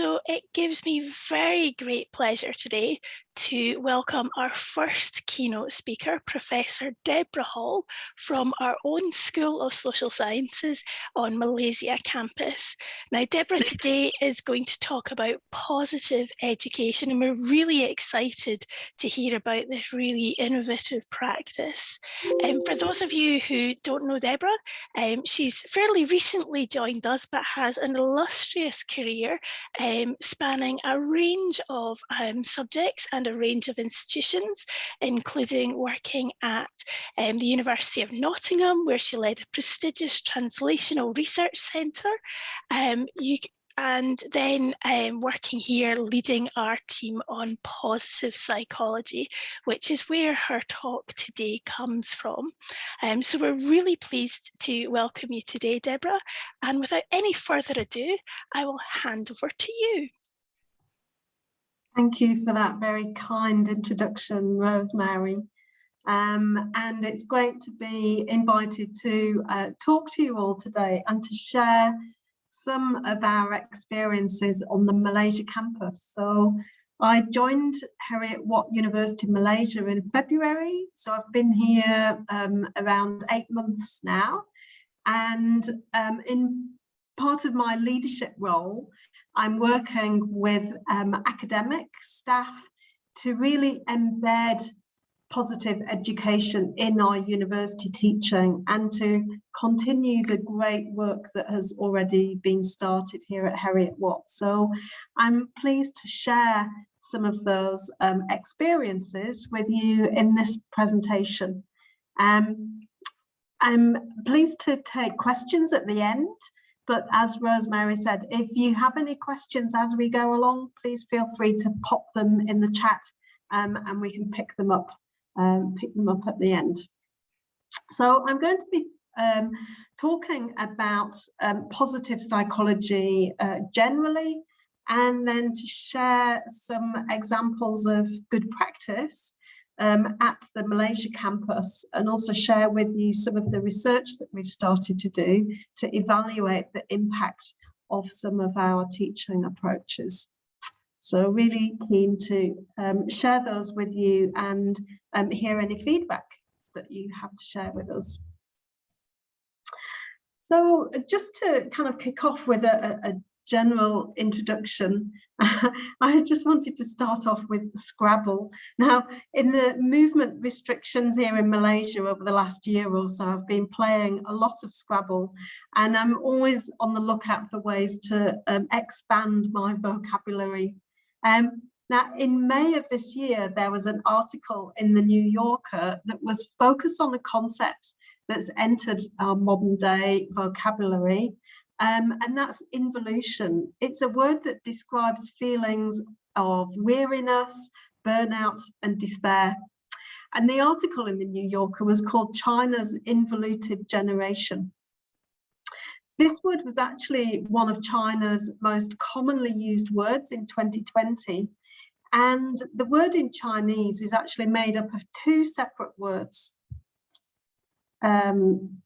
So it gives me very great pleasure today to welcome our first keynote speaker, Professor Deborah Hall from our own School of Social Sciences on Malaysia campus. Now, Deborah today is going to talk about positive education and we're really excited to hear about this really innovative practice. And um, for those of you who don't know Deborah, um, she's fairly recently joined us but has an illustrious career um, spanning a range of um, subjects and a range of institutions, including working at um, the University of Nottingham, where she led a prestigious translational research centre. Um, you, and then um, working here leading our team on positive psychology, which is where her talk today comes from. Um, so we're really pleased to welcome you today, Deborah. And without any further ado, I will hand over to you. Thank you for that very kind introduction, Rosemary. Um, and it's great to be invited to uh, talk to you all today and to share some of our experiences on the Malaysia campus. So I joined Heriot Watt University Malaysia in February. So I've been here um, around eight months now. And um, in part of my leadership role, I'm working with um, academic staff to really embed positive education in our university teaching and to continue the great work that has already been started here at Heriot Watt. So I'm pleased to share some of those um, experiences with you in this presentation. Um, I'm pleased to take questions at the end, but as Rosemary said, if you have any questions as we go along, please feel free to pop them in the chat um, and we can pick them up um, pick them up at the end. So I'm going to be um, talking about um, positive psychology uh, generally, and then to share some examples of good practice um, at the Malaysia campus and also share with you some of the research that we've started to do to evaluate the impact of some of our teaching approaches. So really keen to um, share those with you and um, hear any feedback that you have to share with us. So just to kind of kick off with a, a general introduction, I just wanted to start off with Scrabble. Now, in the movement restrictions here in Malaysia over the last year or so, I've been playing a lot of Scrabble and I'm always on the lookout for ways to um, expand my vocabulary um, now, in May of this year, there was an article in the New Yorker that was focused on a concept that's entered our modern day vocabulary, um, and that's involution. It's a word that describes feelings of weariness, burnout, and despair. And the article in the New Yorker was called China's Involuted Generation. This word was actually one of China's most commonly used words in 2020. And the word in Chinese is actually made up of two separate words. Um,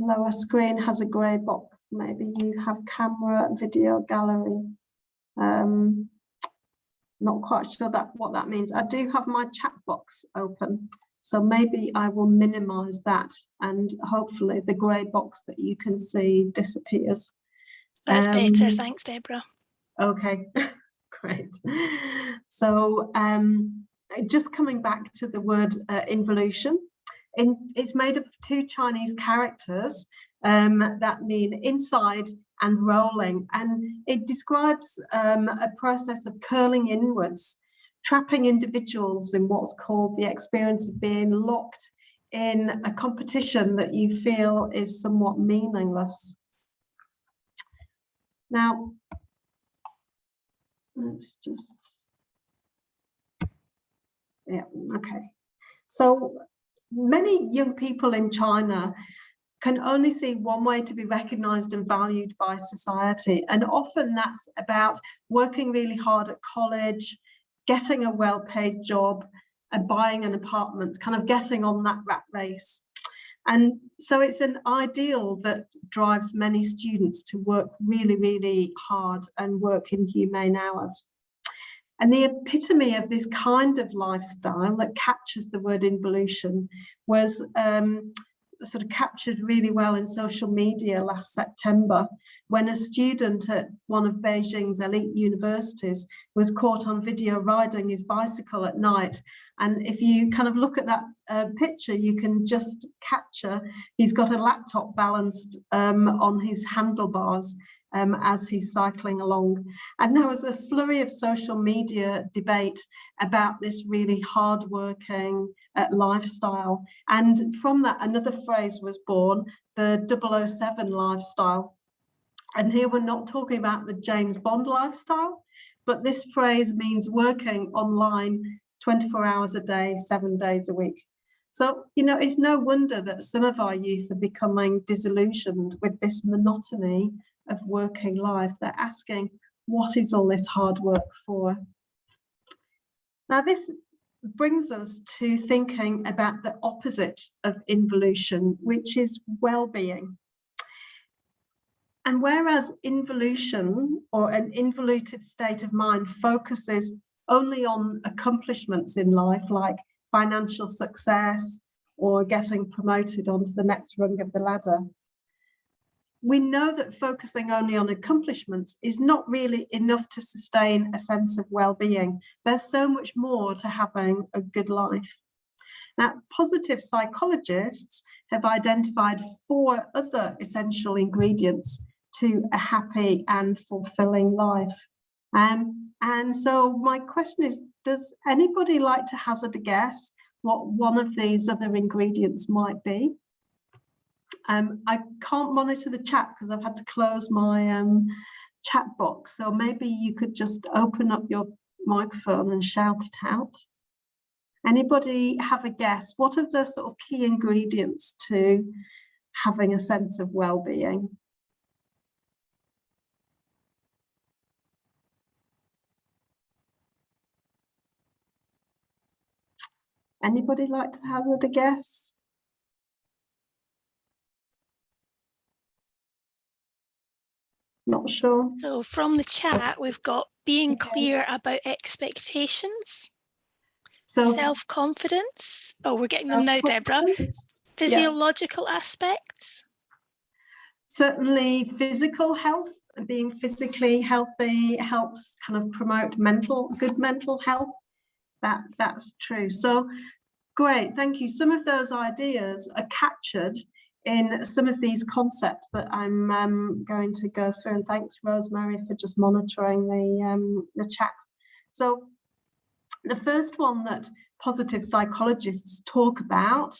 lower screen has a grey box. Maybe you have camera, video gallery. Um, not quite sure that what that means. I do have my chat box open. So maybe I will minimize that and hopefully the grey box that you can see disappears. That's um, better, thanks Deborah. Okay, great. So um, just coming back to the word uh, involution, in, it's made up of two Chinese characters um, that mean inside and rolling and it describes um, a process of curling inwards trapping individuals in what's called the experience of being locked in a competition that you feel is somewhat meaningless. Now, let's just, yeah, okay. So many young people in China can only see one way to be recognized and valued by society. And often that's about working really hard at college, getting a well-paid job and buying an apartment, kind of getting on that rat race. And so it's an ideal that drives many students to work really, really hard and work in humane hours. And the epitome of this kind of lifestyle that captures the word involution was um, sort of captured really well in social media last September when a student at one of Beijing's elite universities was caught on video riding his bicycle at night. And if you kind of look at that uh, picture, you can just capture, he's got a laptop balanced um, on his handlebars um, as he's cycling along. And there was a flurry of social media debate about this really hardworking uh, lifestyle. And from that, another phrase was born, the 007 lifestyle. And here we're not talking about the James Bond lifestyle, but this phrase means working online 24 hours a day, seven days a week. So, you know, it's no wonder that some of our youth are becoming disillusioned with this monotony of working life. They're asking, what is all this hard work for? Now, this brings us to thinking about the opposite of involution, which is well-being. And whereas involution or an involuted state of mind focuses only on accomplishments in life, like financial success or getting promoted onto the next rung of the ladder, we know that focusing only on accomplishments is not really enough to sustain a sense of well-being. There's so much more to having a good life. Now, positive psychologists have identified four other essential ingredients to a happy and fulfilling life. Um, and so my question is, does anybody like to hazard a guess what one of these other ingredients might be? Um, I can't monitor the chat because I've had to close my um, chat box. So maybe you could just open up your microphone and shout it out. Anybody have a guess? What are the sort of key ingredients to having a sense of well-being? Anybody like to hazard a guess? Not sure. So from the chat, we've got being clear about expectations, so self-confidence. Oh, we're getting them now, Deborah. Physiological yeah. aspects. Certainly physical health, being physically healthy helps kind of promote mental, good mental health. That, that's true. So great, thank you. Some of those ideas are captured in some of these concepts that I'm um, going to go through. And thanks, Rosemary, for just monitoring the, um, the chat. So the first one that positive psychologists talk about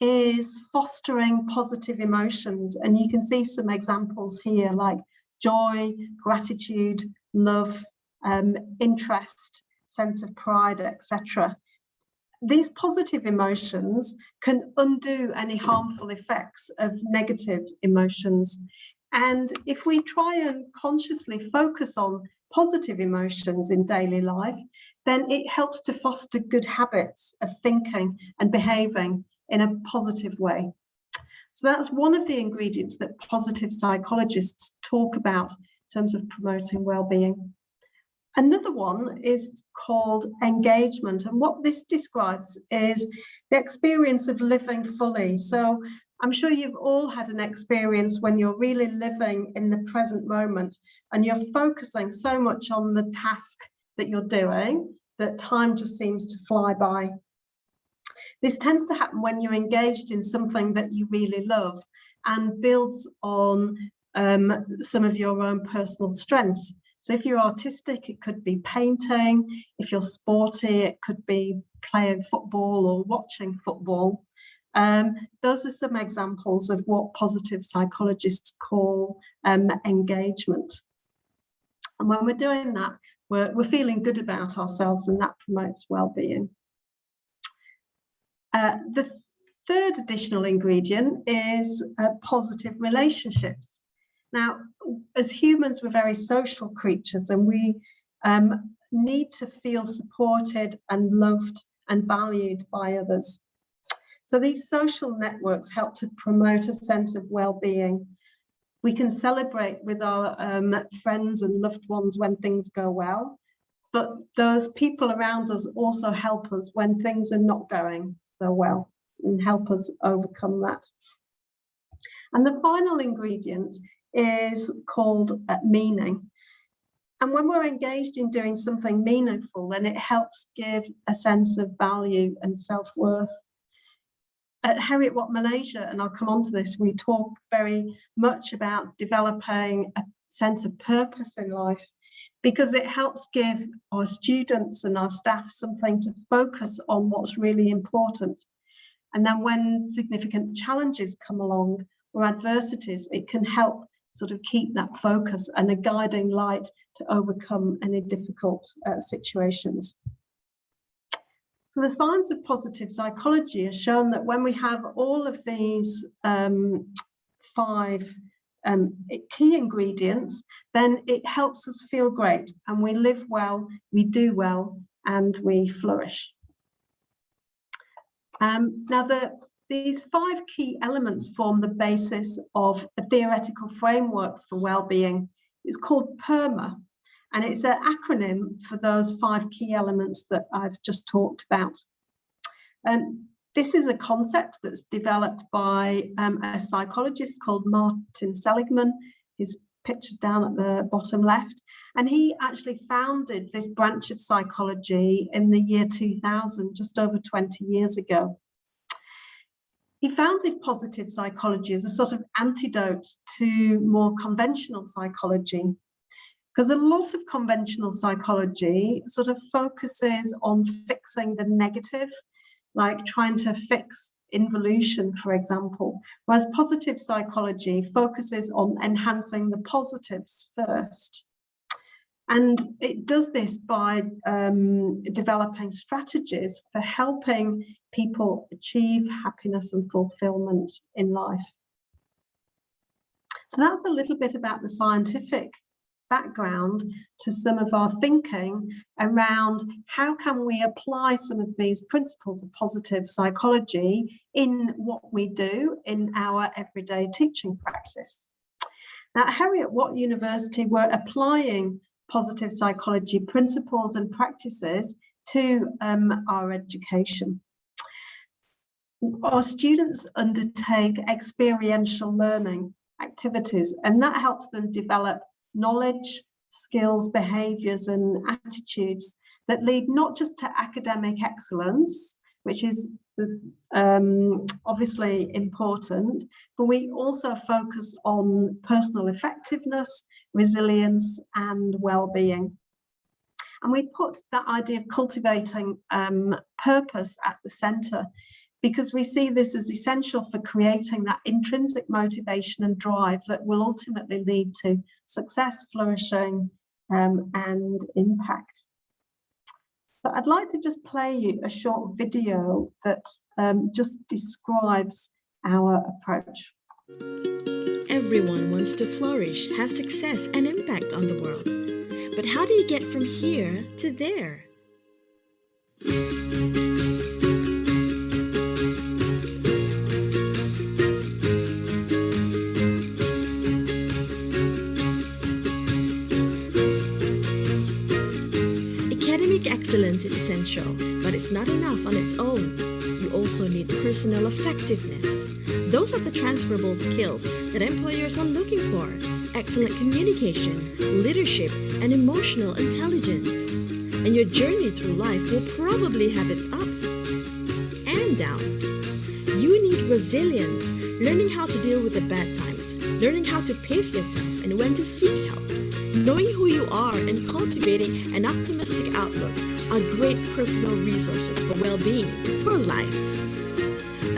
is fostering positive emotions. And you can see some examples here like joy, gratitude, love, um, interest, sense of pride, etc these positive emotions can undo any harmful effects of negative emotions. And if we try and consciously focus on positive emotions in daily life, then it helps to foster good habits of thinking and behaving in a positive way. So that's one of the ingredients that positive psychologists talk about in terms of promoting well-being. Another one is called engagement. And what this describes is the experience of living fully. So I'm sure you've all had an experience when you're really living in the present moment and you're focusing so much on the task that you're doing that time just seems to fly by. This tends to happen when you're engaged in something that you really love and builds on um, some of your own personal strengths. So if you're artistic, it could be painting. If you're sporty, it could be playing football or watching football. Um, those are some examples of what positive psychologists call um, engagement. And when we're doing that, we're, we're feeling good about ourselves and that promotes well-being. Uh, the third additional ingredient is uh, positive relationships. Now, as humans, we're very social creatures and we um, need to feel supported and loved and valued by others. So these social networks help to promote a sense of well-being. We can celebrate with our um, friends and loved ones when things go well, but those people around us also help us when things are not going so well and help us overcome that. And the final ingredient is called uh, meaning. And when we're engaged in doing something meaningful, then it helps give a sense of value and self-worth. At Heriot-Watt Malaysia, and I'll come on to this, we talk very much about developing a sense of purpose in life because it helps give our students and our staff something to focus on what's really important. And then when significant challenges come along or adversities, it can help sort of keep that focus and a guiding light to overcome any difficult uh, situations. So the science of positive psychology has shown that when we have all of these um, five um, key ingredients, then it helps us feel great and we live well, we do well, and we flourish. Um, now, the, these five key elements form the basis of a theoretical framework for well-being. It's called PERMA, and it's an acronym for those five key elements that I've just talked about. And this is a concept that's developed by um, a psychologist called Martin Seligman. His picture's down at the bottom left. And he actually founded this branch of psychology in the year 2000, just over 20 years ago. He founded positive psychology as a sort of antidote to more conventional psychology because a lot of conventional psychology sort of focuses on fixing the negative, like trying to fix involution, for example, whereas positive psychology focuses on enhancing the positives first. And it does this by um, developing strategies for helping people achieve happiness and fulfillment in life. So that's a little bit about the scientific background to some of our thinking around how can we apply some of these principles of positive psychology in what we do in our everyday teaching practice. Now, Harry at Heriot-Watt University, we're applying positive psychology principles and practices to um, our education. Our students undertake experiential learning activities and that helps them develop knowledge, skills, behaviours and attitudes that lead not just to academic excellence, which is um, obviously important, but we also focus on personal effectiveness, resilience and well-being. And we put that idea of cultivating um, purpose at the centre because we see this as essential for creating that intrinsic motivation and drive that will ultimately lead to success, flourishing um, and impact. So I'd like to just play you a short video that um, just describes our approach. Everyone wants to flourish, have success and impact on the world. But how do you get from here to there? Academic excellence is essential, but it's not enough on its own. You also need personal effectiveness. Those are the transferable skills that employers are looking for. Excellent communication, leadership, and emotional intelligence. And your journey through life will probably have its ups and downs. You need resilience, learning how to deal with the bad times, learning how to pace yourself and when to seek help. Knowing who you are and cultivating an optimistic outlook are great personal resources for well-being, for life.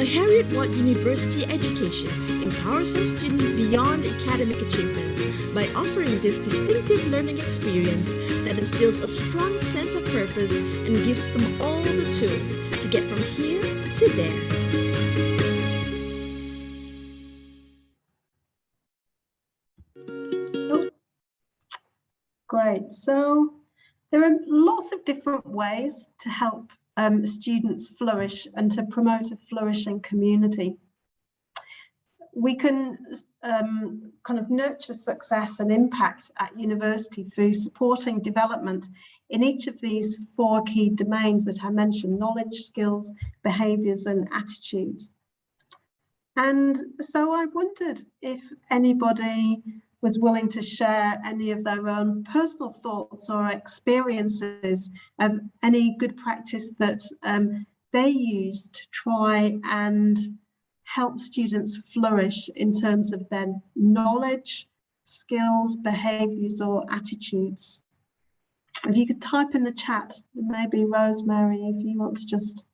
A Heriot-Watt University education empowers our students beyond academic achievements by offering this distinctive learning experience that instills a strong sense of purpose and gives them all the tools to get from here to there. Great. So there are lots of different ways to help um, students flourish and to promote a flourishing community. We can um, kind of nurture success and impact at university through supporting development in each of these four key domains that I mentioned, knowledge, skills, behaviours and attitudes. And so I wondered if anybody was willing to share any of their own personal thoughts or experiences of any good practice that um, they use to try and help students flourish in terms of their knowledge, skills, behaviours or attitudes. If you could type in the chat, maybe Rosemary, if you want to just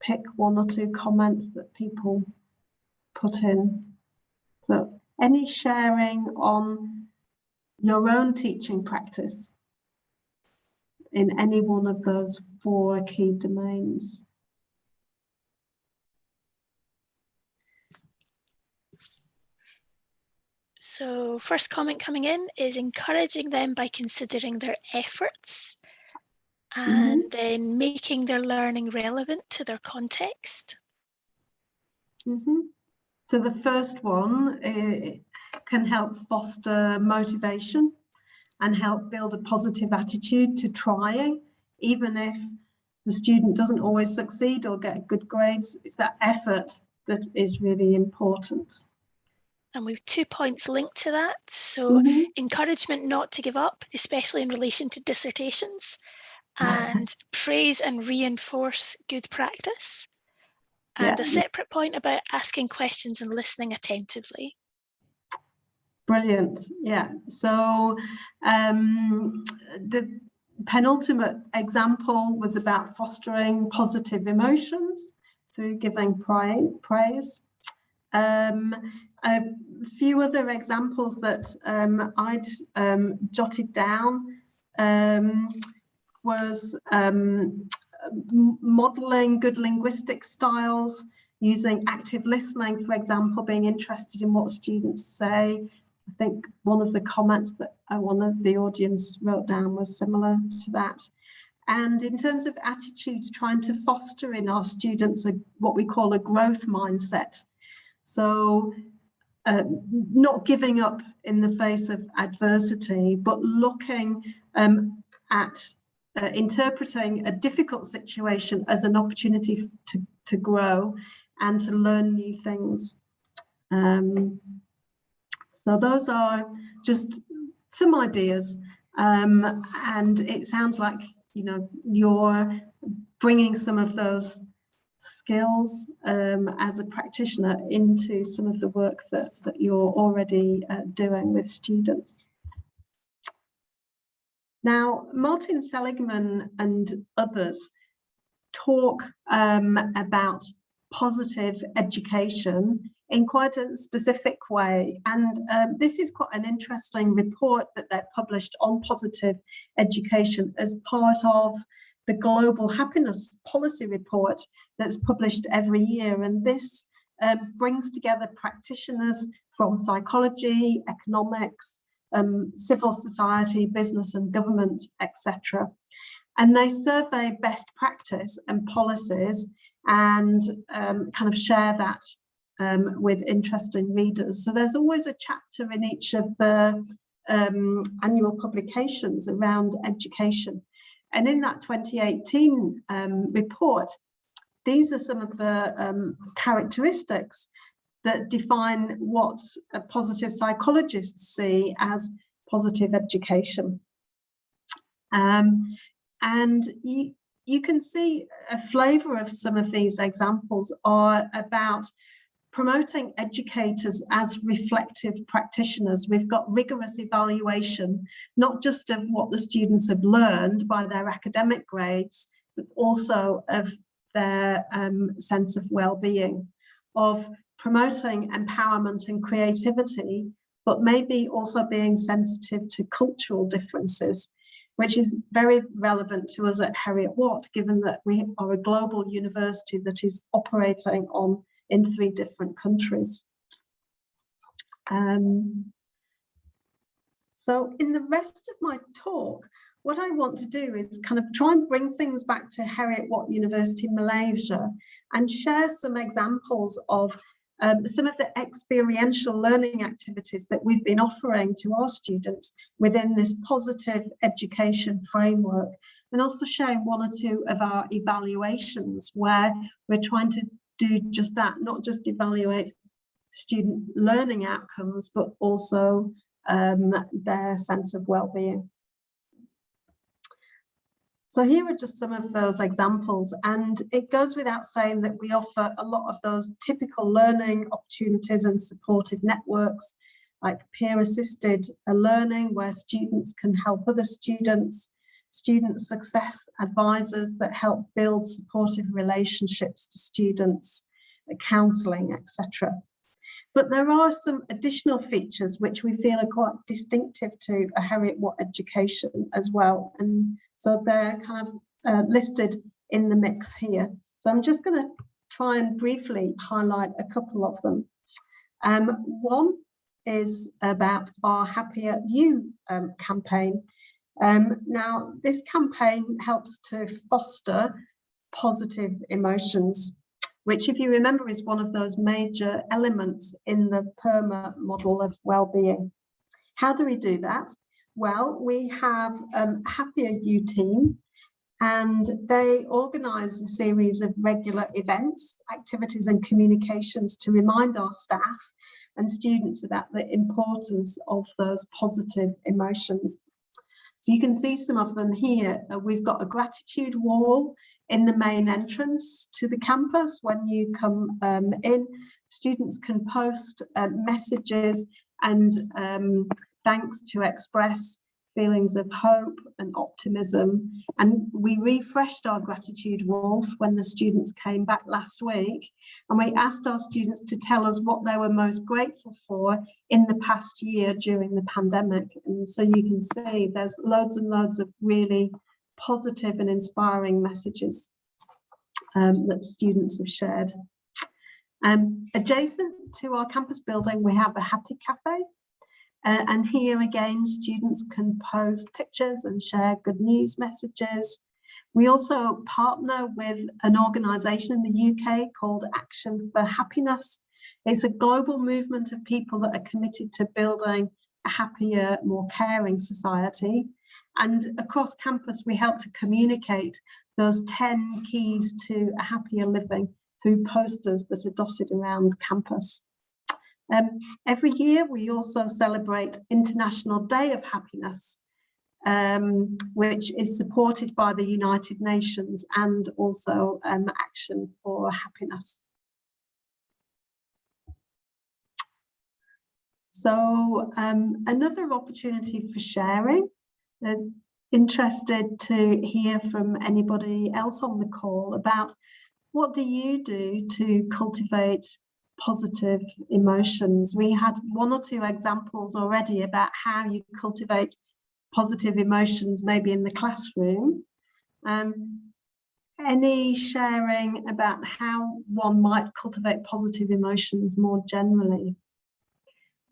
pick one or two comments that people put in. So any sharing on your own teaching practice in any one of those four key domains. So first comment coming in is encouraging them by considering their efforts and mm -hmm. then making their learning relevant to their context. Mm -hmm. So the first one uh, can help foster motivation and help build a positive attitude to trying, even if the student doesn't always succeed or get good grades. It's that effort that is really important. And we've two points linked to that. So mm -hmm. encouragement not to give up, especially in relation to dissertations, and praise and reinforce good practice and yeah. a separate point about asking questions and listening attentively. Brilliant. Yeah. So um, the penultimate example was about fostering positive emotions through giving praise. Um, a few other examples that um, I'd um, jotted down um, was um, modeling good linguistic styles, using active listening, for example, being interested in what students say. I think one of the comments that uh, one of the audience wrote down was similar to that. And in terms of attitudes, trying to foster in our students a, what we call a growth mindset. So uh, not giving up in the face of adversity, but looking um, at uh, interpreting a difficult situation as an opportunity to, to grow and to learn new things. Um, so those are just some ideas um, and it sounds like you know you're bringing some of those skills um, as a practitioner into some of the work that, that you're already uh, doing with students. Now, Martin Seligman and others talk um, about positive education in quite a specific way. And um, this is quite an interesting report that they've published on positive education as part of the Global Happiness Policy Report that's published every year. And this um, brings together practitioners from psychology, economics, um, civil society, business and government, etc. And they survey best practice and policies and um, kind of share that um, with interesting readers. So there's always a chapter in each of the um, annual publications around education. And in that 2018 um, report, these are some of the um, characteristics that define what positive psychologists see as positive education. Um, and you, you can see a flavour of some of these examples are about promoting educators as reflective practitioners. We've got rigorous evaluation, not just of what the students have learned by their academic grades, but also of their um, sense of well-being, of promoting empowerment and creativity, but maybe also being sensitive to cultural differences, which is very relevant to us at Heriot-Watt, given that we are a global university that is operating on in three different countries. Um, so in the rest of my talk, what I want to do is kind of try and bring things back to Heriot Watt University Malaysia and share some examples of um, some of the experiential learning activities that we've been offering to our students within this positive education framework and also sharing one or two of our evaluations where we're trying to do just that, not just evaluate student learning outcomes, but also um, their sense of well-being. So here are just some of those examples and it goes without saying that we offer a lot of those typical learning opportunities and supportive networks like peer assisted learning where students can help other students, student success advisors that help build supportive relationships to students, counselling, etc. But there are some additional features which we feel are quite distinctive to a Heriot Watt education as well. And so they're kind of uh, listed in the mix here. So I'm just going to try and briefly highlight a couple of them. Um, one is about our Happier You um, campaign. Um, now, this campaign helps to foster positive emotions which if you remember is one of those major elements in the PERMA model of well-being. How do we do that? Well, we have um, Happier You team and they organise a series of regular events, activities and communications to remind our staff and students about the importance of those positive emotions. So you can see some of them here. We've got a gratitude wall in the main entrance to the campus. When you come um, in students can post uh, messages and um, thanks to express feelings of hope and optimism. And we refreshed our gratitude wall when the students came back last week and we asked our students to tell us what they were most grateful for in the past year during the pandemic. And so you can see there's loads and loads of really positive and inspiring messages um, that students have shared. Um, adjacent to our campus building, we have a Happy Cafe. Uh, and here again, students can post pictures and share good news messages. We also partner with an organisation in the UK called Action for Happiness. It's a global movement of people that are committed to building a happier, more caring society. And across campus, we help to communicate those 10 keys to a happier living through posters that are dotted around campus. Um, every year, we also celebrate International Day of Happiness, um, which is supported by the United Nations and also um, Action for Happiness. So um, another opportunity for sharing. Uh, interested to hear from anybody else on the call about what do you do to cultivate positive emotions? We had one or two examples already about how you cultivate positive emotions maybe in the classroom. Um, any sharing about how one might cultivate positive emotions more generally?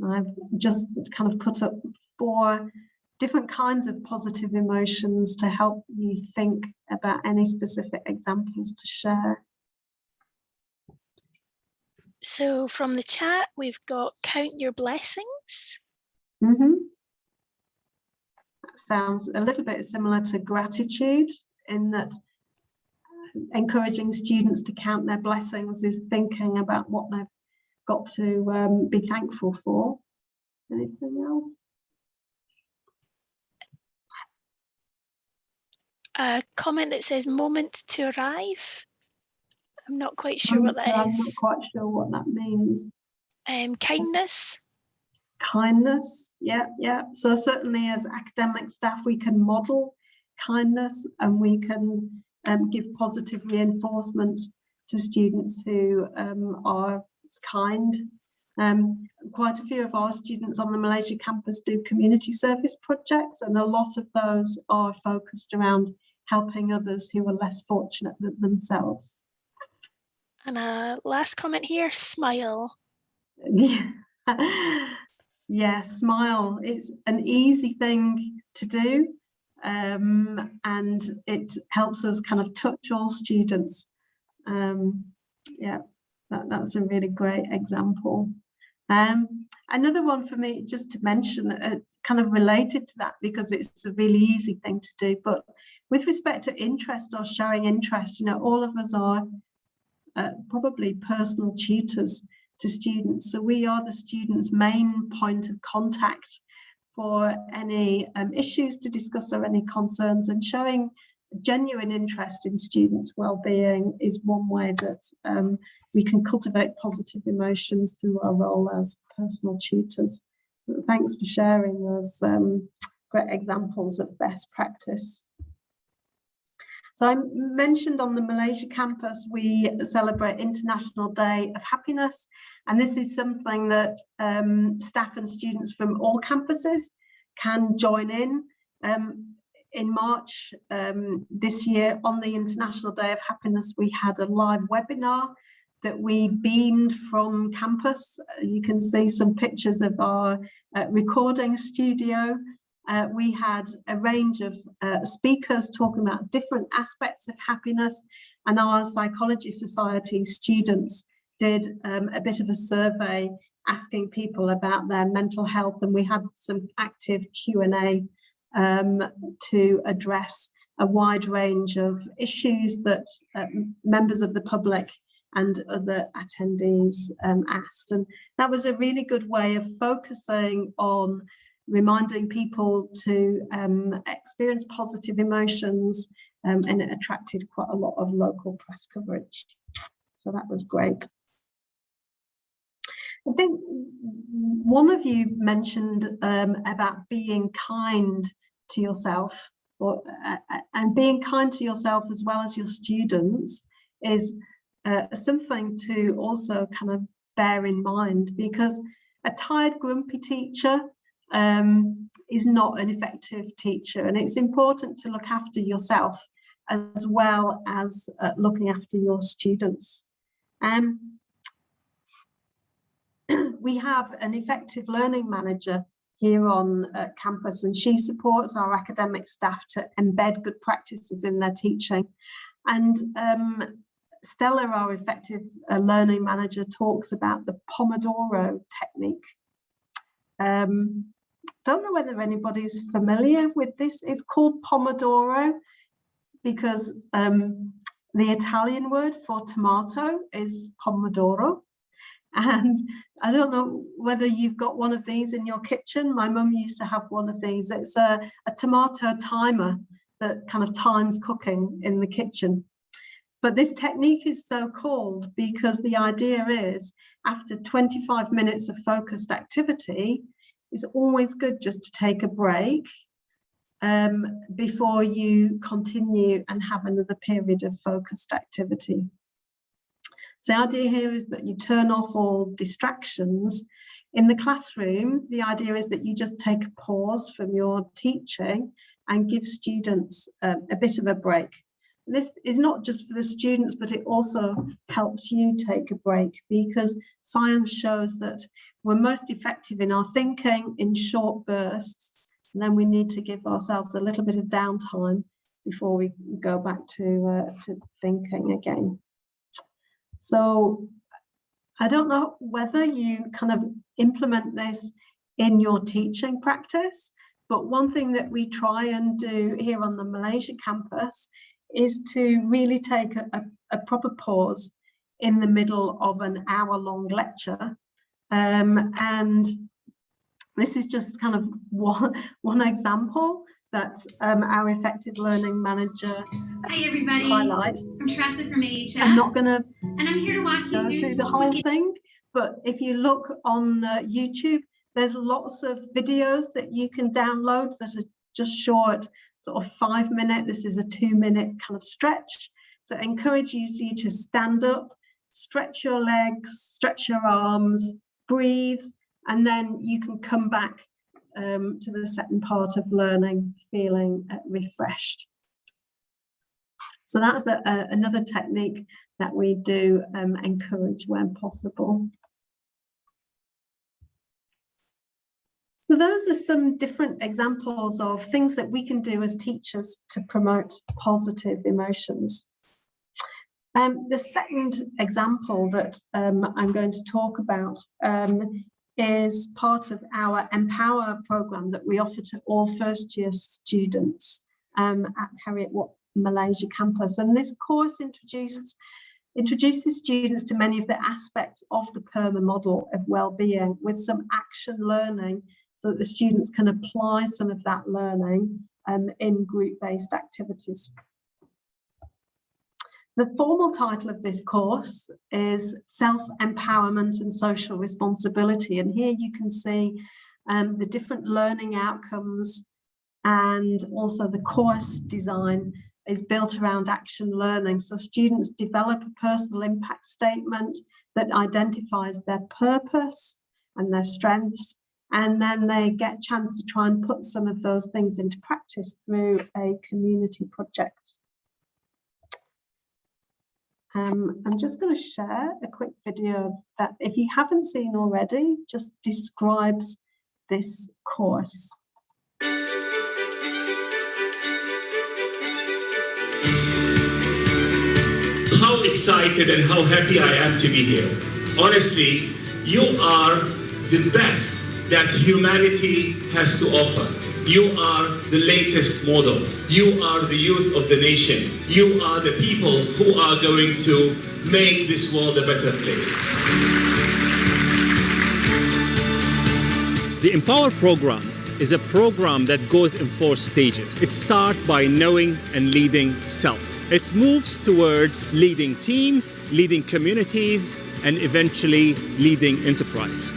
I've just kind of put up four different kinds of positive emotions to help you think about any specific examples to share. So from the chat, we've got count your blessings. Mm -hmm. That sounds a little bit similar to gratitude in that uh, encouraging students to count their blessings is thinking about what they've got to um, be thankful for. Anything else? A comment that says moment to arrive. I'm not quite sure what that I'm is. not quite sure what that means. Um, kindness. Kindness, yeah, yeah. So certainly as academic staff, we can model kindness and we can um, give positive reinforcement to students who um, are kind. Um, quite a few of our students on the Malaysia campus do community service projects and a lot of those are focused around helping others who are less fortunate than themselves. And a last comment here, smile. yeah, smile. It's an easy thing to do. um, and it helps us kind of touch all students. Um, yeah, that, that's a really great example. Um, another one for me, just to mention, uh, kind of related to that because it's a really easy thing to do, but with respect to interest or showing interest, you know, all of us are uh, probably personal tutors to students. So we are the students' main point of contact for any um, issues to discuss or any concerns and showing genuine interest in students' well-being is one way that um, we can cultivate positive emotions through our role as personal tutors. Thanks for sharing those um, great examples of best practice. So I mentioned on the Malaysia campus, we celebrate International Day of Happiness. And this is something that um, staff and students from all campuses can join in. Um, in March um, this year on the International Day of Happiness, we had a live webinar that we beamed from campus. You can see some pictures of our uh, recording studio. Uh, we had a range of uh, speakers talking about different aspects of happiness and our Psychology Society students did um, a bit of a survey asking people about their mental health and we had some active Q&A um, to address a wide range of issues that uh, members of the public and other attendees um, asked. And that was a really good way of focusing on reminding people to um, experience positive emotions um, and it attracted quite a lot of local press coverage. So that was great. I think one of you mentioned um, about being kind to yourself or, uh, uh, and being kind to yourself as well as your students is uh, something to also kind of bear in mind because a tired grumpy teacher um, is not an effective teacher and it's important to look after yourself as well as uh, looking after your students. Um, we have an effective learning manager here on uh, campus and she supports our academic staff to embed good practices in their teaching. And um, Stella, our effective uh, learning manager, talks about the Pomodoro technique. Um, don't know whether anybody's familiar with this. It's called Pomodoro because um, the Italian word for tomato is Pomodoro. And I don't know whether you've got one of these in your kitchen. My mum used to have one of these. It's a, a tomato timer that kind of times cooking in the kitchen. But this technique is so called because the idea is after 25 minutes of focused activity, it's always good just to take a break um, before you continue and have another period of focused activity. So the idea here is that you turn off all distractions. In the classroom, the idea is that you just take a pause from your teaching and give students um, a bit of a break. This is not just for the students, but it also helps you take a break because science shows that we're most effective in our thinking in short bursts. And then we need to give ourselves a little bit of downtime before we go back to, uh, to thinking again. So I don't know whether you kind of implement this in your teaching practice, but one thing that we try and do here on the Malaysia campus is to really take a, a, proper pause in the middle of an hour long lecture. Um, and this is just kind of one, one example that um, our effective learning manager Hi everybody. highlights. I'm Teresa from AHF. I'm not going to and I'm here to walk you through, through the whole thing, but if you look on uh, YouTube, there's lots of videos that you can download that are just short, sort of five minute. This is a two minute kind of stretch. So I encourage you to stand up, stretch your legs, stretch your arms, breathe, and then you can come back um, to the second part of learning feeling uh, refreshed. So that's a, a, another technique that we do um, encourage when possible. So those are some different examples of things that we can do as teachers to promote positive emotions. Um, the second example that um, I'm going to talk about um, is part of our Empower program that we offer to all first year students um, at Heriot Watt Malaysia campus. And this course introduced, introduces students to many of the aspects of the PERMA model of well-being with some action learning so that the students can apply some of that learning um, in group-based activities. The formal title of this course is Self-Empowerment and Social Responsibility. And here you can see um, the different learning outcomes and also the course design is built around action learning. So students develop a personal impact statement that identifies their purpose and their strengths. And then they get a chance to try and put some of those things into practice through a community project. Um, I'm just going to share a quick video that if you haven't seen already, just describes this course. How excited and how happy I am to be here. Honestly, you are the best that humanity has to offer. You are the latest model. You are the youth of the nation. You are the people who are going to make this world a better place. The Empower program is a program that goes in four stages. It starts by knowing and leading self. It moves towards leading teams, leading communities, and eventually leading enterprise.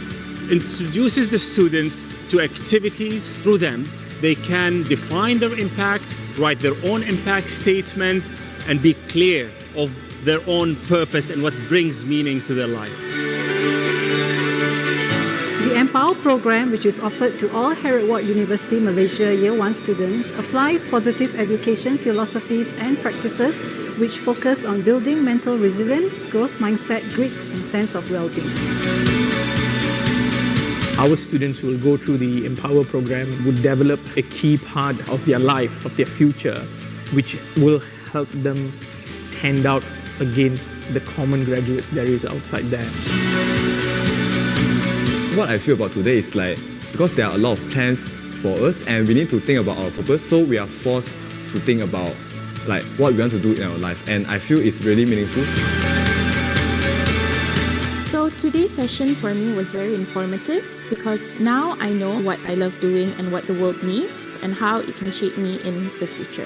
Introduces the students to activities through them they can define their impact, write their own impact statement, and be clear of their own purpose and what brings meaning to their life. The Empower program, which is offered to all Heriot Watt University Malaysia Year 1 students, applies positive education philosophies and practices which focus on building mental resilience, growth mindset, grit, and sense of well-being. Our students who will go through the Empower program would develop a key part of their life, of their future, which will help them stand out against the common graduates there is outside there. What I feel about today is like, because there are a lot of plans for us and we need to think about our purpose, so we are forced to think about like what we want to do in our life and I feel it's really meaningful. So today's session for me was very informative because now I know what I love doing and what the world needs and how it can shape me in the future.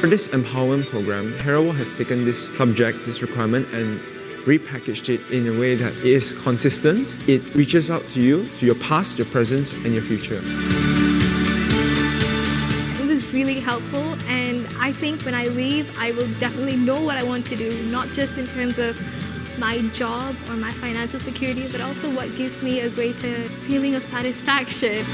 For this empowerment program, Heriot has taken this subject, this requirement, and repackaged it in a way that is consistent. It reaches out to you, to your past, your present, and your future. It was really helpful and I think when I leave, I will definitely know what I want to do, not just in terms of my job or my financial security, but also what gives me a greater feeling of satisfaction.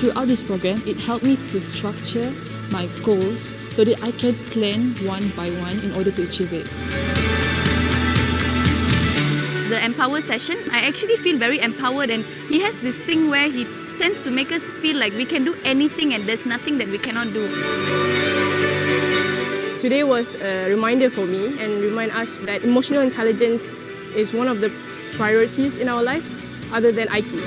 Throughout this program, it helped me to structure my goals so that I can plan one by one in order to achieve it. The Empower session, I actually feel very empowered and he has this thing where he tends to make us feel like we can do anything and there's nothing that we cannot do. Today was a reminder for me and remind us that emotional intelligence is one of the priorities in our life other than IQ.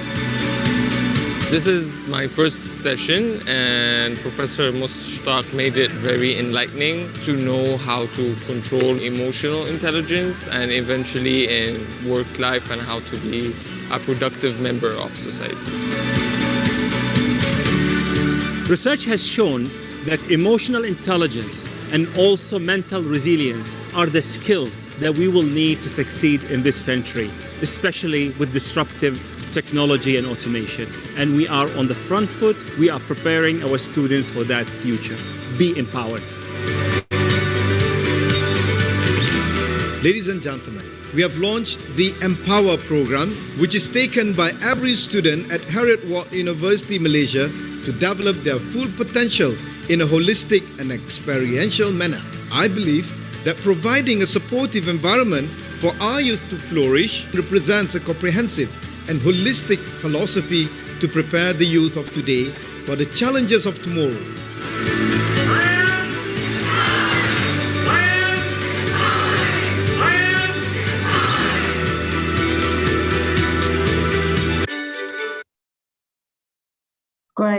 This is my first session and Professor Mushtaq made it very enlightening to know how to control emotional intelligence and eventually in work life and how to be a productive member of society. Research has shown that emotional intelligence and also mental resilience are the skills that we will need to succeed in this century, especially with disruptive technology and automation. And we are on the front foot. We are preparing our students for that future. Be empowered. Ladies and gentlemen, we have launched the Empower program, which is taken by every student at Heriot Watt University, Malaysia to develop their full potential in a holistic and experiential manner. I believe that providing a supportive environment for our youth to flourish represents a comprehensive and holistic philosophy to prepare the youth of today for the challenges of tomorrow.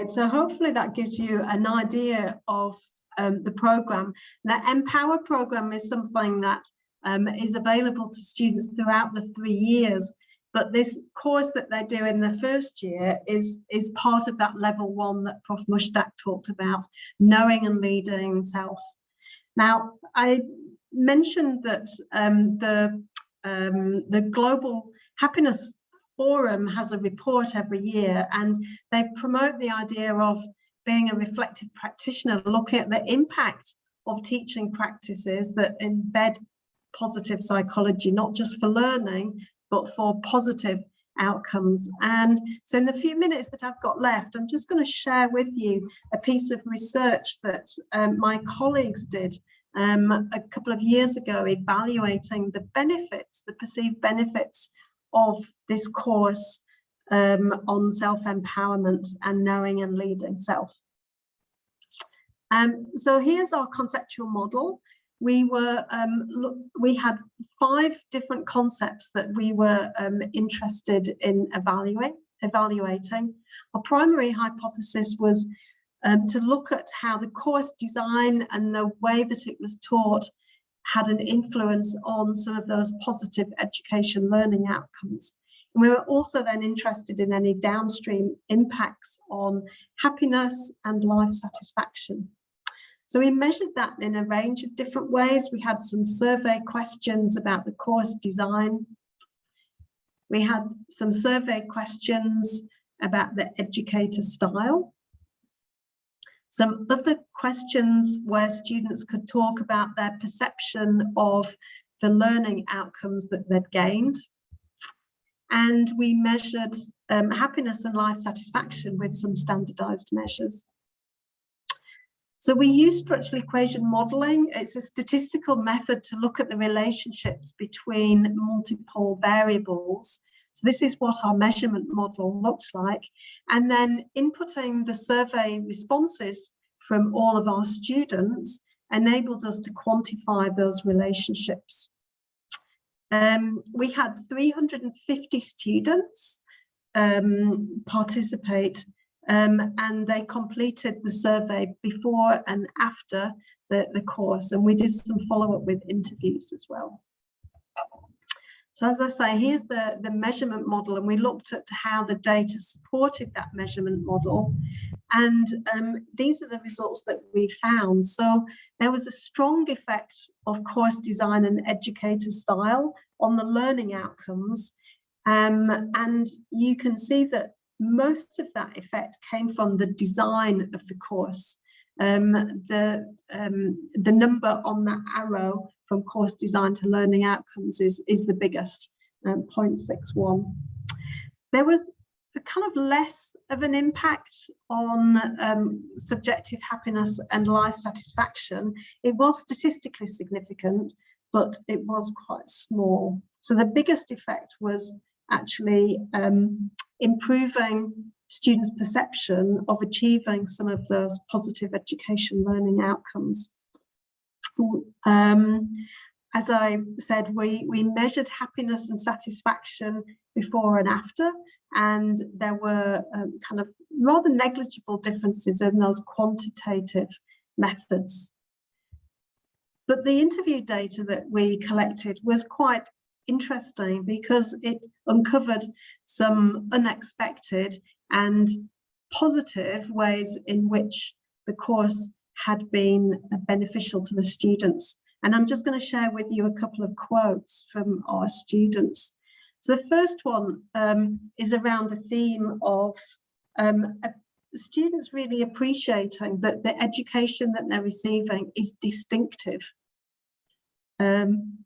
Great. So hopefully that gives you an idea of um, the program. The Empower program is something that um, is available to students throughout the three years. But this course that they do in the first year is, is part of that level one that Prof Mushtaq talked about, knowing and leading self. Now, I mentioned that um, the, um, the Global Happiness Forum has a report every year and they promote the idea of being a reflective practitioner, looking at the impact of teaching practices that embed positive psychology, not just for learning, but for positive outcomes. And so in the few minutes that I've got left, I'm just going to share with you a piece of research that um, my colleagues did um, a couple of years ago, evaluating the benefits, the perceived benefits of this course um, on self-empowerment and knowing and leading self. Um, so here's our conceptual model. We were um, we had five different concepts that we were um, interested in evaluate, evaluating. Our primary hypothesis was um, to look at how the course design and the way that it was taught had an influence on some of those positive education learning outcomes. And we were also then interested in any downstream impacts on happiness and life satisfaction. So we measured that in a range of different ways. We had some survey questions about the course design. We had some survey questions about the educator style. Some other questions where students could talk about their perception of the learning outcomes that they'd gained. And we measured um, happiness and life satisfaction with some standardized measures. So we use structural equation modeling. It's a statistical method to look at the relationships between multiple variables. So this is what our measurement model looked like. And then inputting the survey responses from all of our students enabled us to quantify those relationships. Um, we had 350 students um, participate um, and they completed the survey before and after the, the course and we did some follow-up with interviews as well. So as I say, here's the, the measurement model and we looked at how the data supported that measurement model. And um, these are the results that we found. So there was a strong effect of course design and educator style on the learning outcomes. Um, and you can see that most of that effect came from the design of the course. Um, the, um, the number on that arrow from course design to learning outcomes is, is the biggest, um, 0.61. There was a kind of less of an impact on um, subjective happiness and life satisfaction. It was statistically significant, but it was quite small. So the biggest effect was actually um, improving students' perception of achieving some of those positive education learning outcomes. Um, as I said, we, we measured happiness and satisfaction before and after, and there were um, kind of rather negligible differences in those quantitative methods. But the interview data that we collected was quite interesting because it uncovered some unexpected and positive ways in which the course had been beneficial to the students. And I'm just going to share with you a couple of quotes from our students. So the first one um, is around the theme of um, students really appreciating that the education that they're receiving is distinctive. Um,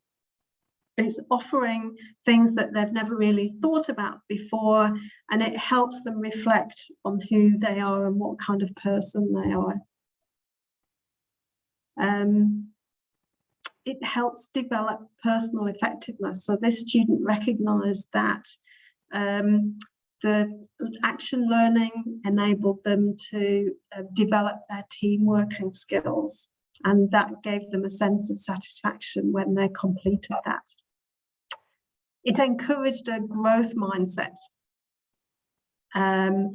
it's offering things that they've never really thought about before and it helps them reflect on who they are and what kind of person they are. Um, it helps develop personal effectiveness. So this student recognized that um, the action learning enabled them to uh, develop their team working skills and that gave them a sense of satisfaction when they completed that. It encouraged a growth mindset. Um,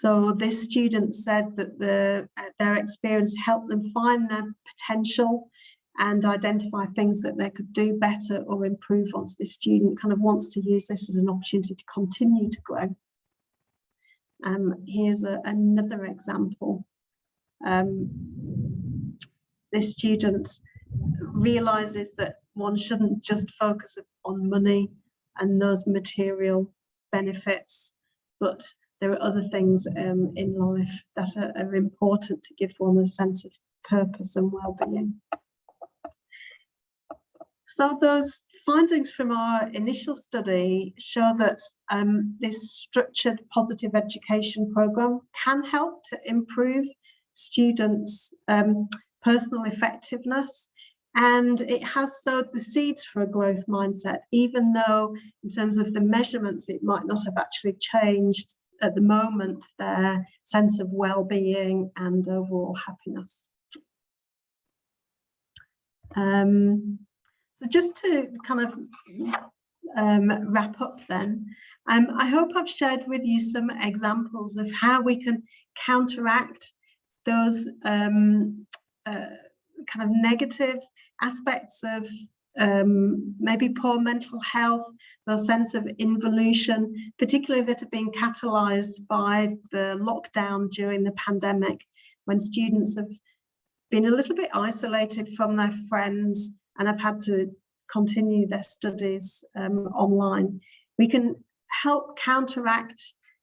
so this student said that the, uh, their experience helped them find their potential and identify things that they could do better or improve on. So this student kind of wants to use this as an opportunity to continue to grow. Um, here's a, another example. Um, this student realizes that one shouldn't just focus on money and those material benefits, but there are other things um, in life that are, are important to give one a sense of purpose and well-being. So those findings from our initial study show that um, this structured positive education program can help to improve students' um, personal effectiveness and it has sowed the seeds for a growth mindset, even though in terms of the measurements, it might not have actually changed at the moment their sense of well-being and overall happiness. Um, so just to kind of um, wrap up then, um, I hope I've shared with you some examples of how we can counteract those um, uh, kind of negative aspects of um, maybe poor mental health, the sense of involution, particularly that have been catalyzed by the lockdown during the pandemic, when students have been a little bit isolated from their friends and have had to continue their studies um, online. We can help counteract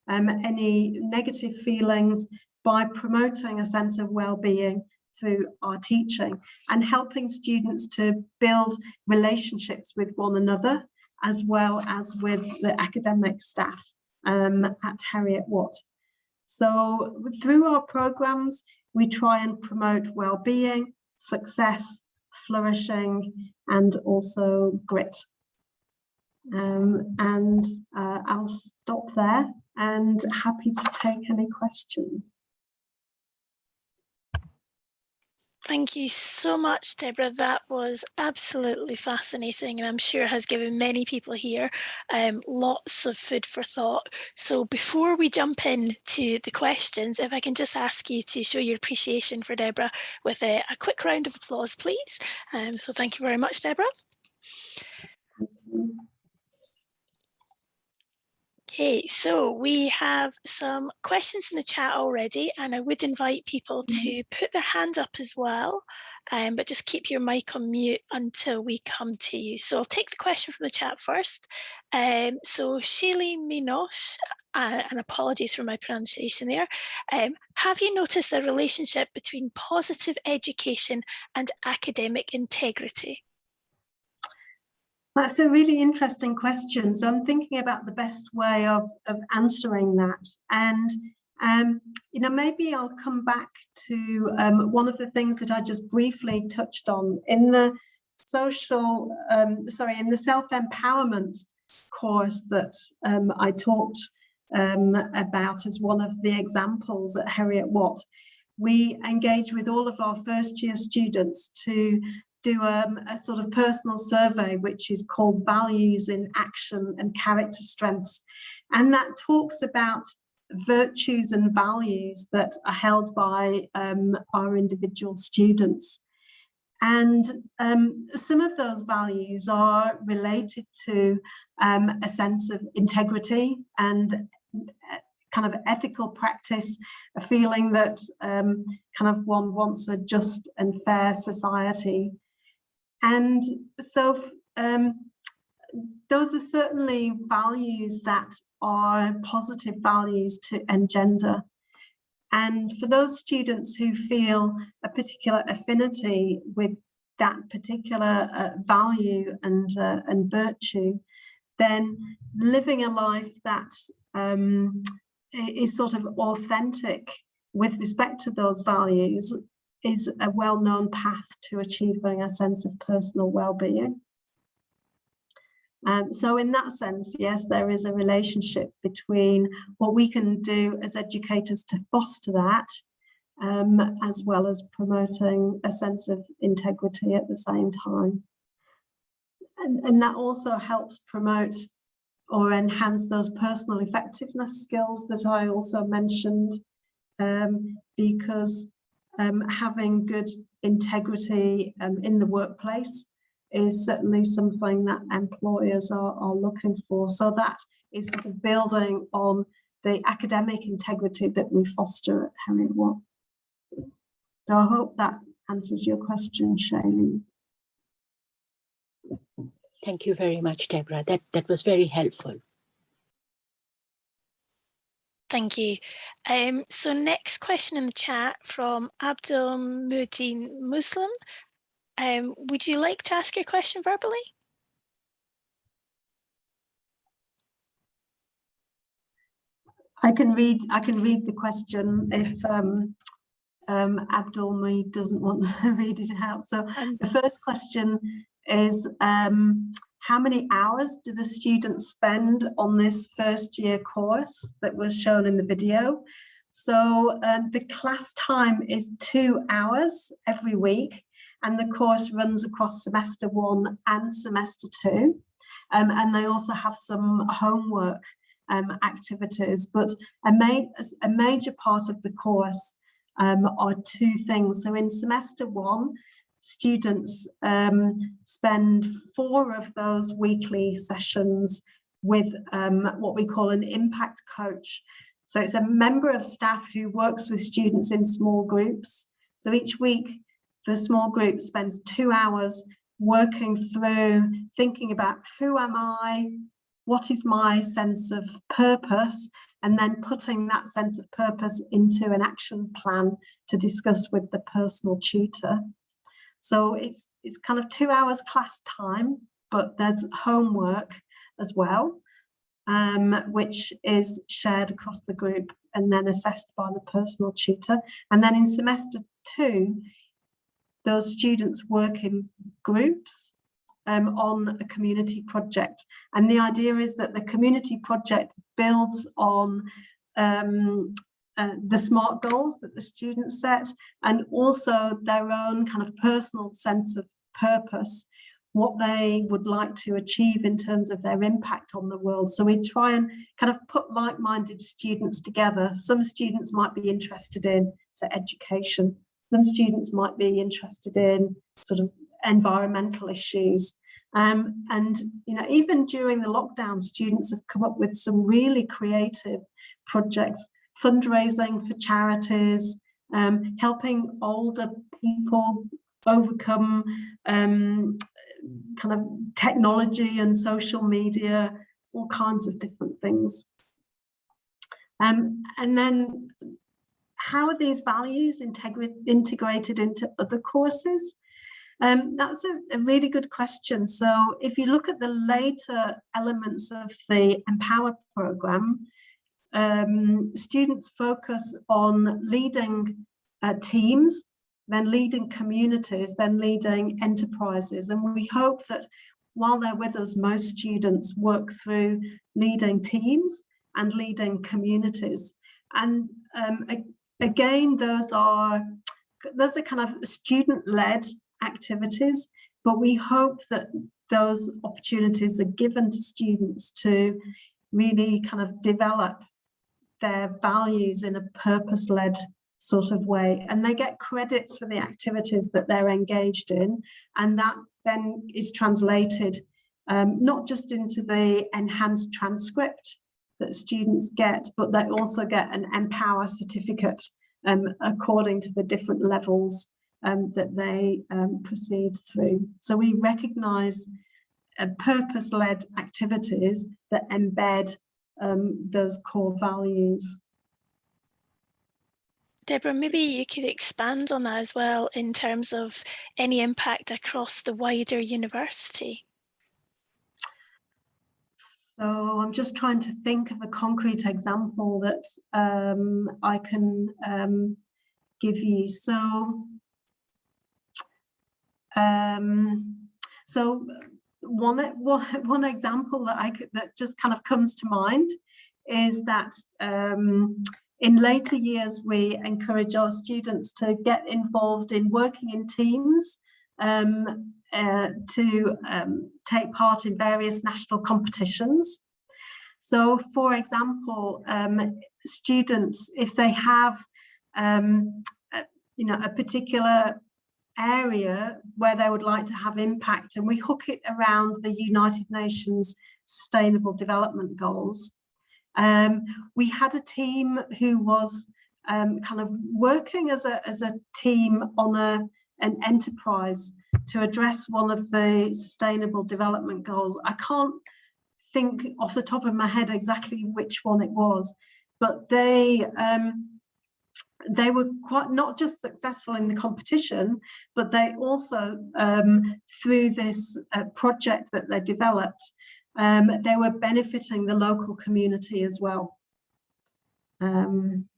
um, any negative feelings by promoting a sense of well-being through our teaching and helping students to build relationships with one another as well as with the academic staff um, at Heriot Watt. So through our programs, we try and promote well-being, success, flourishing, and also grit. Um, and uh, I'll stop there and happy to take any questions. Thank you so much, Deborah. That was absolutely fascinating and I'm sure has given many people here um, lots of food for thought. So before we jump in to the questions, if I can just ask you to show your appreciation for Deborah with a, a quick round of applause, please. Um, so thank you very much, Deborah. Okay, so we have some questions in the chat already, and I would invite people mm-hmm. to put their hand up as well, um, but just keep your mic on mute until we come to you. So I'll take the question from the chat first. Um, so Shaylee Minosh, uh, and apologies for my pronunciation there, um, have you noticed a relationship between positive education and academic integrity? That's a really interesting question. So I'm thinking about the best way of, of answering that. And, um, you know, maybe I'll come back to um, one of the things that I just briefly touched on in the social, um, sorry, in the self-empowerment course that um, I talked um, about as one of the examples at Heriot Watt we engage with all of our first year students to do um, a sort of personal survey, which is called Values in Action and Character Strengths. And that talks about virtues and values that are held by um, our individual students. And um, some of those values are related to um, a sense of integrity and uh, kind of ethical practice, a feeling that um, kind of one wants a just and fair society. And so um, those are certainly values that are positive values to engender. And for those students who feel a particular affinity with that particular uh, value and, uh, and virtue, then living a life that um, is sort of authentic with respect to those values is a well-known path to achieving a sense of personal well-being. Um, so in that sense, yes, there is a relationship between what we can do as educators to foster that, um, as well as promoting a sense of integrity at the same time. And, and that also helps promote or enhance those personal effectiveness skills that I also mentioned, um, because um, having good integrity um, in the workplace is certainly something that employers are, are looking for. So that is sort of building on the academic integrity that we foster at Heriot Watt. So I hope that answers your question, Shailene. Thank you very much, Deborah. That, that was very helpful. Thank you. Um, so next question in the chat from Abdul Muddin Muslim. Um, would you like to ask your question verbally? I can read. I can read the question if um, um, Abdul me doesn't want to read it out. So the first question is um, how many hours do the students spend on this first year course that was shown in the video? So um, the class time is two hours every week and the course runs across semester one and semester two. Um, and they also have some homework um, activities, but a, ma a major part of the course um, are two things. So in semester one, students um, spend four of those weekly sessions with um, what we call an impact coach. So it's a member of staff who works with students in small groups. So each week the small group spends two hours working through thinking about who am I, what is my sense of purpose, and then putting that sense of purpose into an action plan to discuss with the personal tutor. So it's, it's kind of two hours class time, but there's homework as well, um, which is shared across the group and then assessed by the personal tutor. And then in semester two, those students work in groups um, on a community project. And the idea is that the community project builds on um, uh, the SMART goals that the students set and also their own kind of personal sense of purpose, what they would like to achieve in terms of their impact on the world. So we try and kind of put like-minded students together. Some students might be interested in so education, some students might be interested in sort of environmental issues. Um, and you know, even during the lockdown, students have come up with some really creative projects, fundraising for charities, um, helping older people overcome um, kind of technology and social media, all kinds of different things. Um, and then how are these values integrated into other courses? Um, that's a, a, really good question. So if you look at the later elements of the Empower program, um, students focus on leading uh, teams, then leading communities, then leading enterprises. And we hope that while they're with us, most students work through leading teams and leading communities. And um, again, those are those are kind of student-led activities, but we hope that those opportunities are given to students to really kind of develop their values in a purpose-led sort of way and they get credits for the activities that they're engaged in and that then is translated um, not just into the enhanced transcript that students get, but they also get an Empower certificate um, according to the different levels um, that they um, proceed through. So we recognise uh, purpose-led activities that embed um, those core values. Deborah, maybe you could expand on that as well in terms of any impact across the wider university. So I'm just trying to think of a concrete example that um, I can um, give you. So um, so one, one, one example that I could, that just kind of comes to mind is that um, in later years, we encourage our students to get involved in working in teams um, uh, to um, take part in various national competitions. So, for example, um, students, if they have, um, you know, a particular area where they would like to have impact, and we hook it around the United Nations Sustainable Development Goals. Um, we had a team who was um, kind of working as a, as a team on a, an enterprise to address one of the sustainable development goals. I can't think off the top of my head exactly which one it was, but they um, they were quite not just successful in the competition, but they also um, through this uh, project that they developed, um, they were benefiting the local community as well. Um,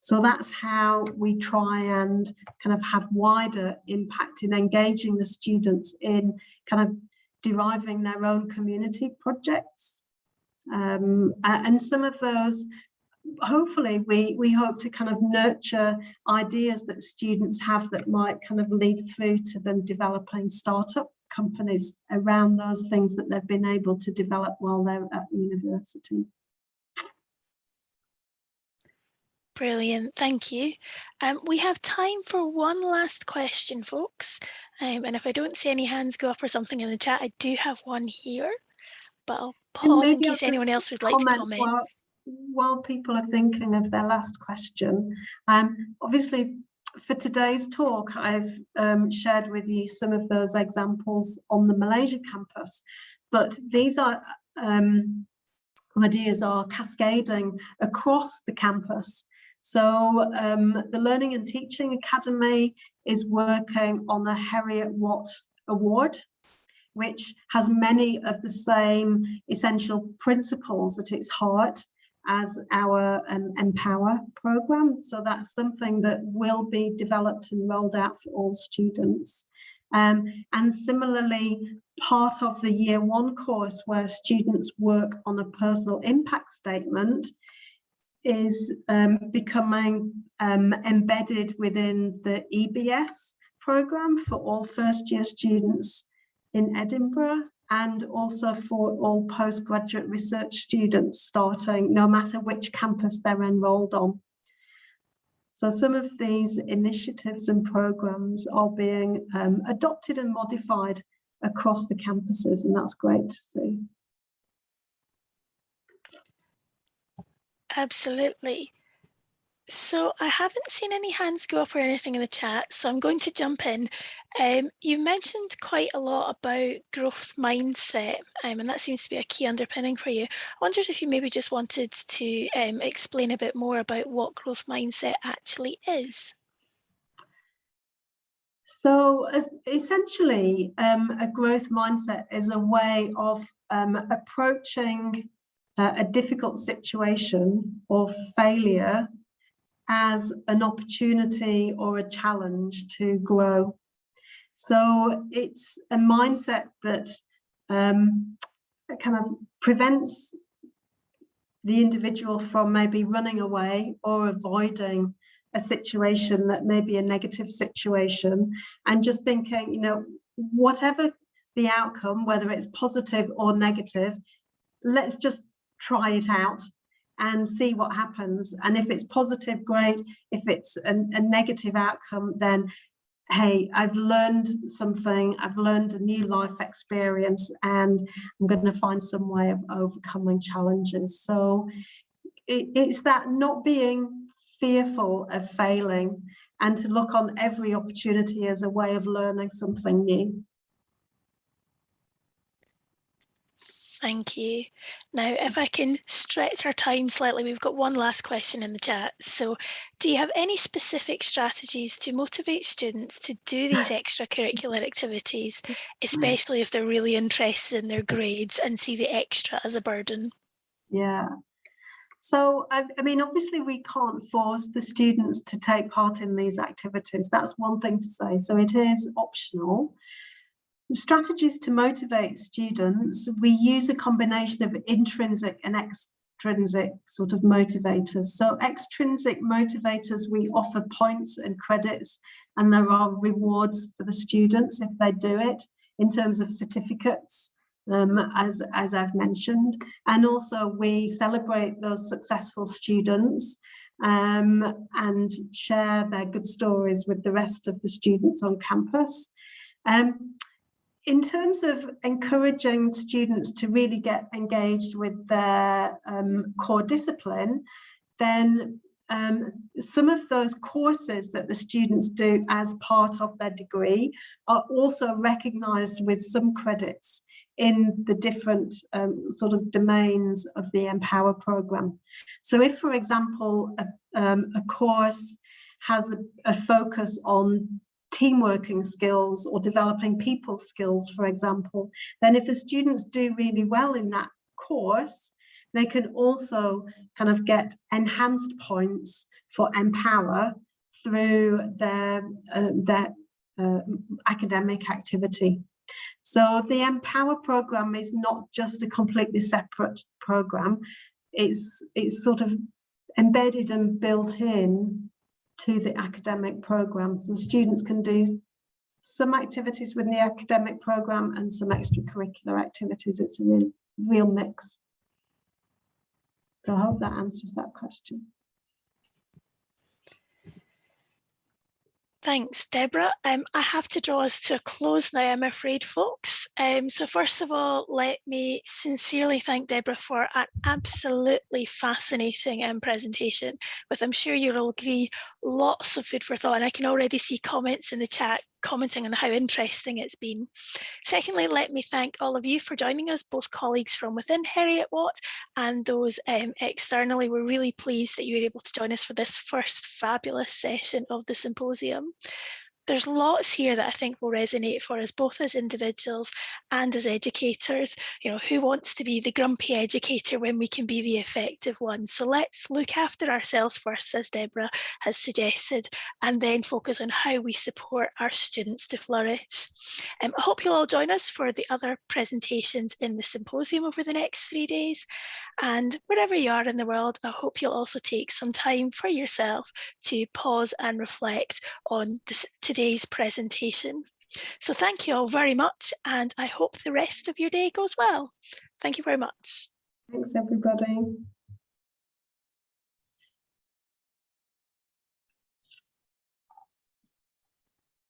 so that's how we try and kind of have wider impact in engaging the students in kind of deriving their own community projects. Um, and some of those, hopefully we, we hope to kind of nurture ideas that students have that might kind of lead through to them developing startup companies around those things that they've been able to develop while they're at university. Brilliant, thank you. Um, we have time for one last question, folks. Um, and if I don't see any hands go up or something in the chat, I do have one here, but I'll pause in case anyone else would like to comment. While, people are thinking of their last question, um, obviously for today's talk, I've um, shared with you some of those examples on the Malaysia campus, but these are um, ideas are cascading across the campus. So um, the Learning and Teaching Academy is working on the Heriot Watt Award, which has many of the same essential principles at its heart as our um, Empower program. So that's something that will be developed and rolled out for all students. Um, and similarly, part of the year one course where students work on a personal impact statement is um, becoming um, embedded within the EBS program for all first year students in Edinburgh and also for all postgraduate research students starting no matter which campus they're enrolled on. So some of these initiatives and programs are being um, adopted and modified across the campuses and that's great to see. Absolutely. So I haven't seen any hands go up or anything in the chat, so I'm going to jump in. Um, you mentioned quite a lot about growth mindset, um, and that seems to be a key underpinning for you. I wondered if you maybe just wanted to um, explain a bit more about what growth mindset actually is. So essentially, um, a growth mindset is a way of um, approaching uh, a difficult situation or failure as an opportunity or a challenge to grow. So it's a mindset that um, kind of prevents the individual from maybe running away or avoiding a situation that may be a negative situation and just thinking, you know, whatever the outcome, whether it's positive or negative, let's just try it out and see what happens. And if it's positive, great. If it's a, a negative outcome, then hey, I've learned something, I've learned a new life experience and I'm going to find some way of overcoming challenges. So it, it's that not being fearful of failing and to look on every opportunity as a way of learning something new. Thank you. Now, if I can stretch our time slightly, we've got one last question in the chat. So do you have any specific strategies to motivate students to do these extracurricular activities, hmm. especially if they're really interested in their grades and see the extra as a burden? Yeah. So, I, I, mean, obviously we can't force the students to take part in these activities. That's one thing to say. So it is optional. Strategies to motivate students, we use a combination of intrinsic and extrinsic sort of motivators. So extrinsic motivators, we offer points and credits and there are rewards for the students if they do it in terms of certificates um, as, as I've mentioned. And also we celebrate those successful students um, and share their good stories with the rest of the students on campus. Um, in terms of encouraging students to really get engaged with their um, core discipline, then um, some of those courses that the students do as part of their degree are also recognised with some credits in the different um, sort of domains of the Empower programme. So if, for example, a, um, a course has a, a focus on team working skills or developing people skills, for example, then if the students do really well in that course, they can also kind of get enhanced points for Empower through their, uh, their uh, academic activity. So the Empower program is not just a completely separate program. It's, it's sort of embedded and built in to the academic programs. The students can do some activities within the academic program and some extracurricular activities. It's a real, real mix. So I hope that answers that question. Thanks, Deborah. Um, I have to draw us to a close now, I'm afraid, folks. Um, so first of all, let me sincerely thank Deborah for an absolutely fascinating um, presentation with, I'm sure you'll agree, lots of food for thought. And I can already see comments in the chat commenting on how interesting it's been. Secondly, let me thank all of you for joining us, both colleagues from within Heriot Watt and those um, externally. We're really pleased that you were able to join us for this first fabulous session of the symposium there's lots here that I think will resonate for us both as individuals and as educators. You know, who wants to be the grumpy educator when we can be the effective one? So let's look after ourselves first, as Deborah has suggested, and then focus on how we support our students to flourish. Um, I hope you'll all join us for the other presentations in the symposium over the next three days. And wherever you are in the world, I hope you'll also take some time for yourself to pause and reflect on this, today's presentation. So thank you all very much and I hope the rest of your day goes well. Thank you very much. Thanks everybody.